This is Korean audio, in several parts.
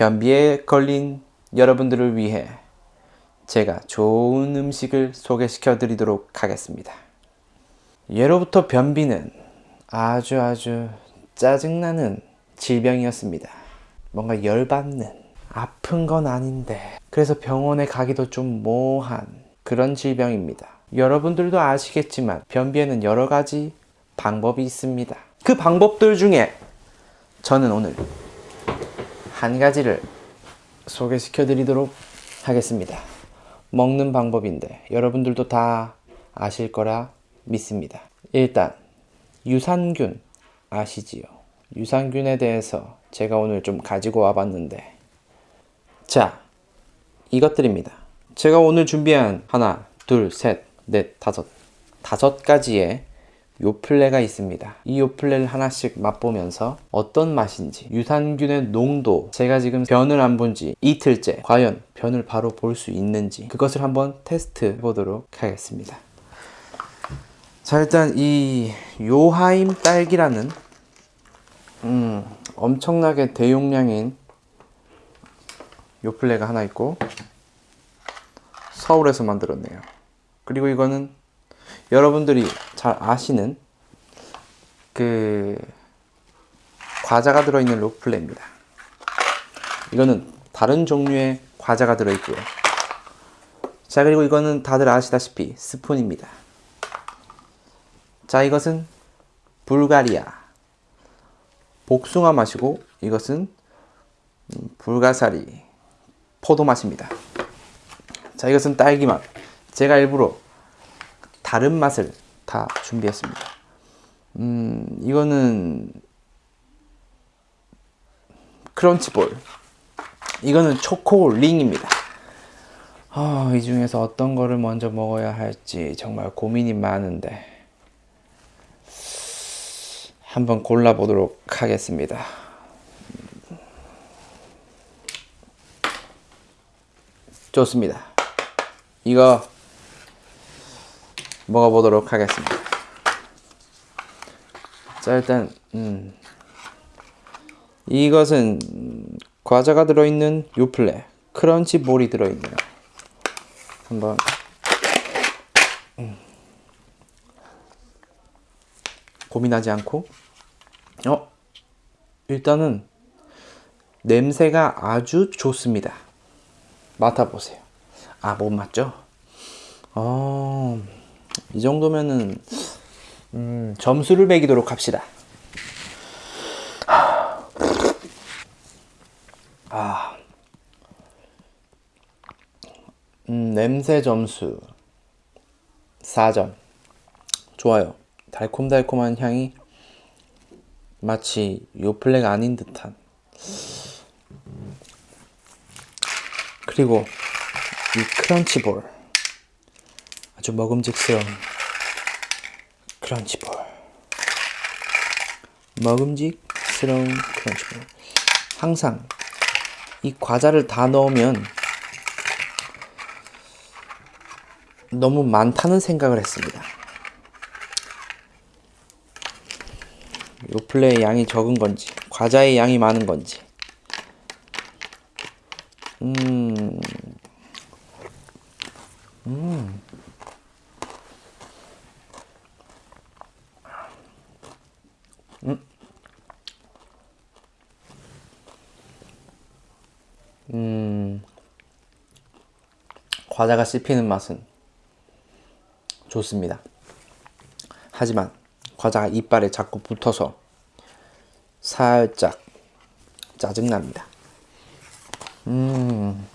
변비에 걸린 여러분들을 위해 제가 좋은 음식을 소개시켜 드리도록 하겠습니다. 예로부터 변비는 아주 아주 짜증나는 질병이었습니다. 뭔가 열받는 아픈 건 아닌데 그래서 병원에 가기도 좀 모호한 그런 질병입니다. 여러분들도 아시겠지만 변비에는 여러 가지 방법이 있습니다. 그 방법들 중에 저는 오늘 한 가지를 소개시켜 드리도록 하겠습니다. 먹는 방법인데 여러분들도 다 아실 거라 믿습니다. 일단 유산균 아시지요? 유산균에 대해서 제가 오늘 좀 가지고 와봤는데 자 이것들입니다. 제가 오늘 준비한 하나, 둘, 셋, 넷, 다섯 다섯 가지의 요플레가 있습니다. 이 요플레를 하나씩 맛보면서 어떤 맛인지 유산균의 농도 제가 지금 변을 안 본 지 이틀째 과연 변을 바로 볼 수 있는지 그것을 한번 테스트 해보도록 하겠습니다. 자 일단 이 요하임 딸기라는 음, 엄청나게 대용량인 요플레가 하나 있고 서울에서 만들었네요. 그리고 이거는 여러분들이 잘 아시는 그 과자가 들어있는 로플레입니다. 이거는 다른 종류의 과자가 들어있고요. 자 그리고 이거는 다들 아시다시피 스푼입니다. 자 이것은 불가리아 복숭아 맛이고 이것은 불가사리 포도 맛입니다. 자 이것은 딸기 맛. 제가 일부러 다른 맛을 다 준비했습니다. 음, 이거는 크런치볼. 이거는 초코링입니다. 아, 이 중에서 어떤 거를 먼저 먹어야 할지 정말 고민이 많은데 한번 골라보도록 하겠습니다. 좋습니다. 이거 먹어보도록 하겠습니다. 자 일단 음, 이것은 과자가 들어있는 요플레 크런치 볼이 들어있네요. 한번 음, 고민하지 않고 어 일단은 냄새가 아주 좋습니다. 맡아보세요. 아, 못 맞죠? 어, 이 정도면은, 음, 점수를 매기도록 합시다. 아, 음, 냄새 점수 4점. 좋아요. 달콤달콤한 향이 마치 요플레가 아닌 듯한. 그리고 이 크런치볼 아주 먹음직스러운 크런치볼 먹음직스러운 크런치볼 항상 이 과자를 다 넣으면 너무 많다는 생각을 했습니다 요플레의 양이 적은 건지 과자의 양이 많은 건지 음. 음. 음. 음. 과자가 씹히는 맛은 좋습니다. 하지만 과자가 이빨에 자꾸 붙어서 살짝 짜증납니다. 음.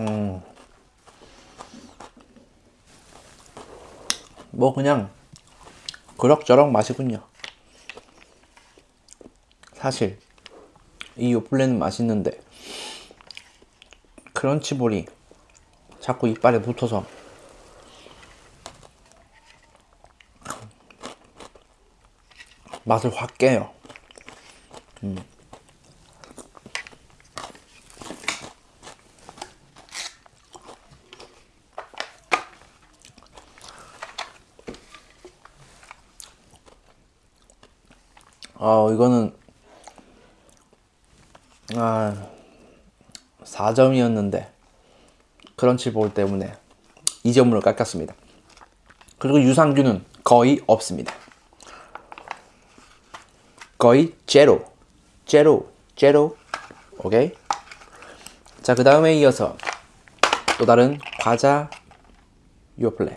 음. 뭐 그냥 그럭저럭 맛이군요. 사실 이 요플레는 맛있는데 크런치볼이 자꾸 이빨에 붙어서 맛을 확 깨요. 음. 어, 이거는 아, 4점이었는데 크런치 볼 때문에 2점으로 깎았습니다. 그리고 유산균은 거의 없습니다. 거의 제로, 제로, 제로. 오케이. 자, 그 다음에 이어서 또 다른 과자 요플레.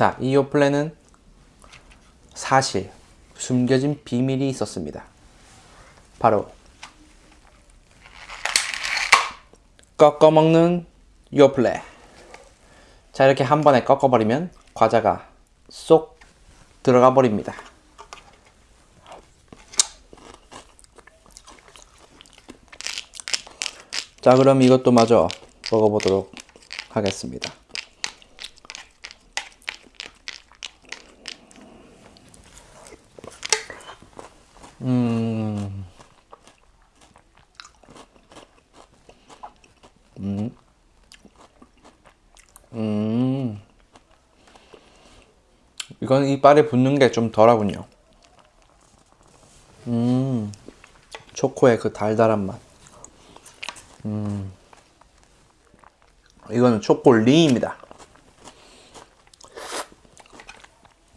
자, 이 요플레는 사실 숨겨진 비밀이 있었습니다. 바로 꺾어 먹는 요플레. 자, 이렇게 한 번에 꺾어버리면 과자가 쏙 들어가 버립니다. 자, 그럼 이것도 마저 먹어보도록 하겠습니다. 이건 이빨에 붙는 게 좀 덜하군요. 음. 초코의 그 달달한 맛. 음. 이거는 초콜릿입니다.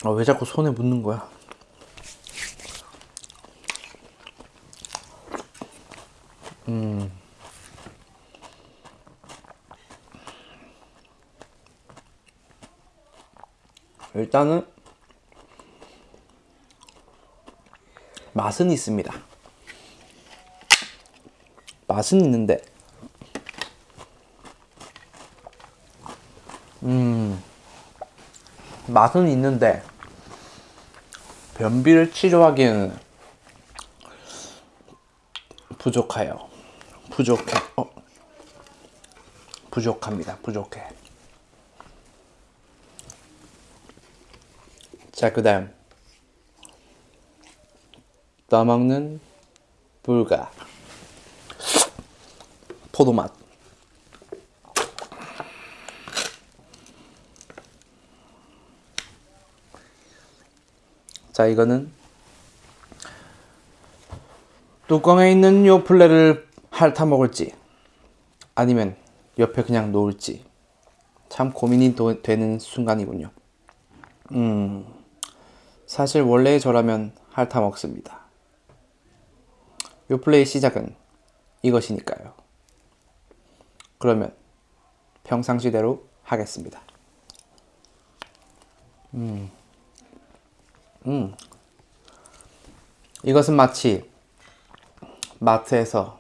아, 왜 자꾸 손에 묻는 거야? 음. 일단은 맛은 있습니다. 맛은 있는데 음 맛은 있는데 변비를 치료하기에는 부족해요. 부족해. 어. 부족합니다. 부족해. 자, 그 다음. 떠먹는 불가. 포도맛. 자, 이거는 뚜껑에 있는 요 플레를 핥아 먹을지 아니면 옆에 그냥 놓을지 참 고민이 도, 되는 순간이군요. 음, 사실 원래의 저라면 핥아 먹습니다. 요 플레의 시작은 이것이니까요. 그러면 평상시대로 하겠습니다. 음, 음, 이것은 마치 마트에서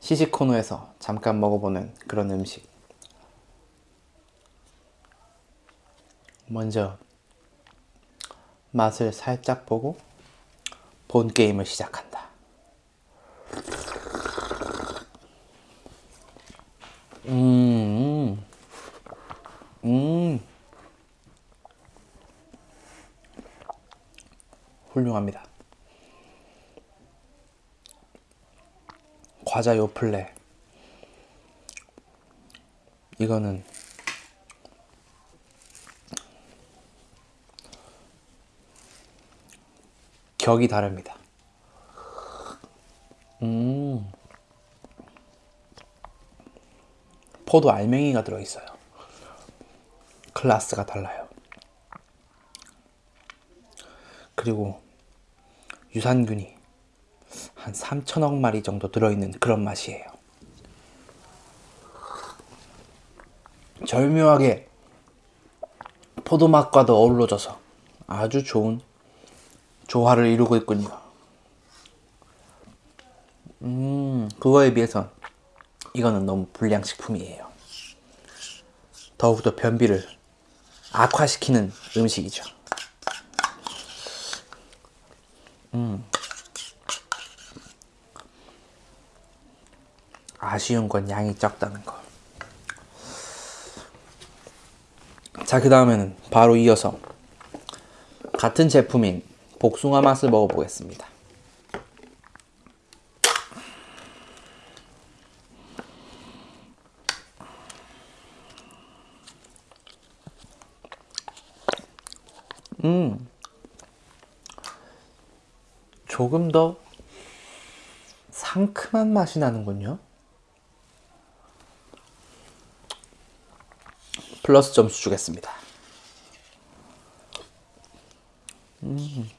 시식 코너에서 잠깐 먹어보는 그런 음식. 먼저 맛을 살짝 보고 본 게임을 시작한다. 음, 음, 훌륭합니다. 과자 요플레. 이거는 격이 다릅니다. 음. 포도 알맹이가 들어있어요. 클라스가 달라요. 그리고 유산균이 한 3천억 마리 정도 들어있는 그런 맛이에요. 절묘하게 포도 맛과도 어우러져서 아주 좋은 조화를 이루고 있군요. 음, 그거에 비해서 이거는 너무 불량식품이에요. 더욱더 변비를 악화시키는 음식이죠. 음. 아쉬운 건 양이 적다는 거. 자, 그 다음에는 바로 이어서 같은 제품인 복숭아 맛을 먹어보겠습니다. 조금 더 상큼한 맛이 나는군요. 플러스 점수 주겠습니다. 음.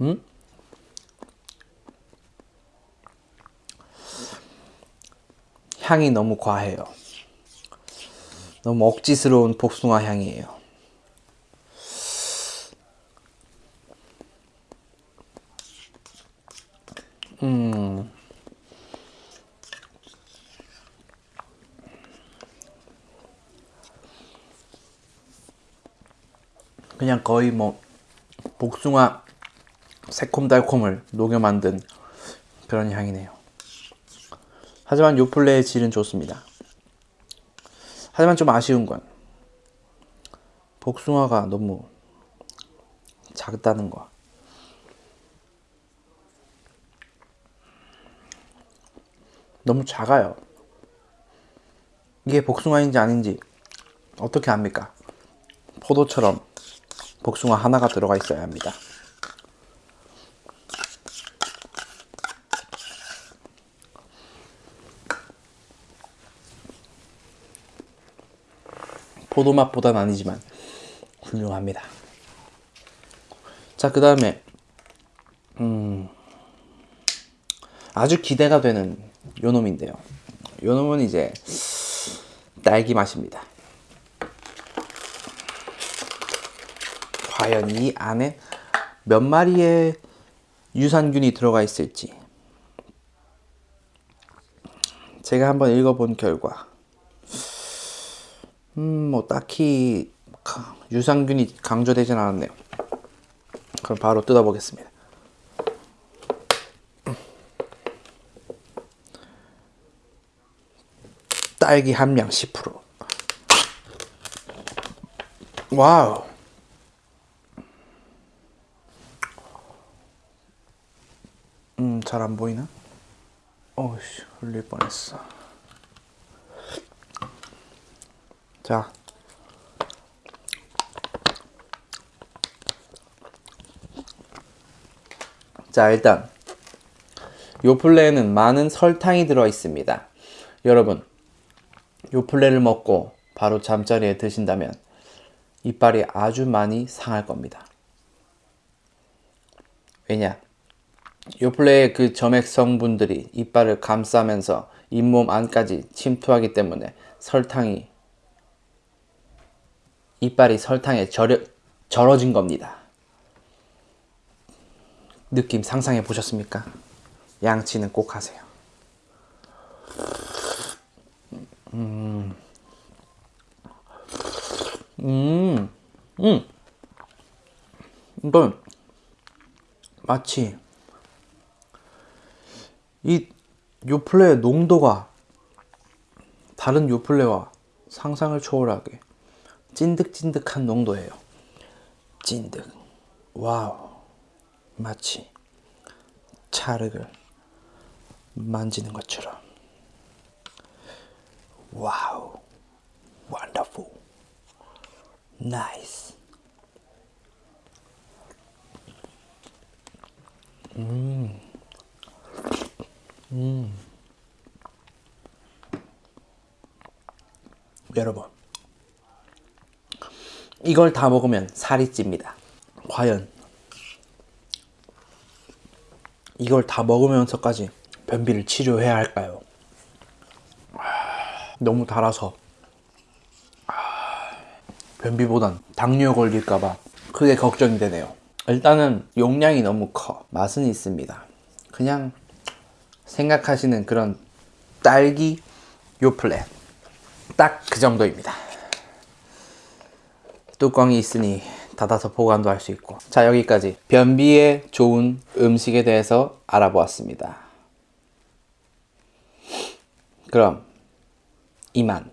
음? 향이 너무 과해요. 너무 억지스러운 복숭아 향이에요. 음. 그냥 거의 뭐 복숭아 새콤달콤을 녹여 만든 그런 향이네요. 하지만 요플레의 질은 좋습니다. 하지만 좀 아쉬운 건 복숭아가 너무 작다는 거. 너무 작아요. 이게 복숭아인지 아닌지 어떻게 압니까? 포도처럼 복숭아 하나가 들어가 있어야 합니다. 포도 맛보다는 아니지만 훌륭합니다. 자, 그 다음에 음, 아주 기대가 되는 요 놈인데요. 요 놈은 이제 딸기 맛입니다. 과연 이 안에 몇 마리의 유산균이 들어가 있을지 제가 한번 읽어본 결과 음, 뭐 딱히 유산균이 강조되진 않았네요. 그럼 바로 뜯어보겠습니다. 딸기 함량 10% 와우 음, 잘 안 보이나? 어우씨, 흘릴 뻔했어. 자. 자, 일단 요플레에는 많은 설탕이 들어 있습니다. 여러분, 요플레를 먹고 바로 잠자리에 드신다면 이빨이 아주 많이 상할 겁니다. 왜냐? 요플레의 그 점액 성분들이 이빨을 감싸면서 잇몸 안까지 침투하기 때문에 설탕이 이빨이 설탕에 절여, 절어진 겁니다. 느낌 상상해 보셨습니까? 양치는 꼭 하세요. 음, 음, 음. 이건 마치 이 요플레의 농도가 다른 요플레와 상상을 초월하게 찐득찐득한 농도예요. 찐득. 와우. 마치 찰흙을 만지는 것처럼. 와우. 원더풀. 나이스. 음. 음. 여러분. 이걸 다 먹으면 살이 찝니다. 과연 이걸 다 먹으면서까지 변비를 치료해야 할까요? 너무 달아서 변비보단 당뇨 걸릴까봐 크게 걱정이 되네요. 일단은 용량이 너무 커. 맛은 있습니다. 그냥 생각하시는 그런 딸기 요플레 딱 그 정도입니다. 뚜껑이 있으니 닫아서 보관도 할 수 있고. 자 여기까지. 변비에 좋은 음식에 대해서 알아보았습니다. 그럼 이만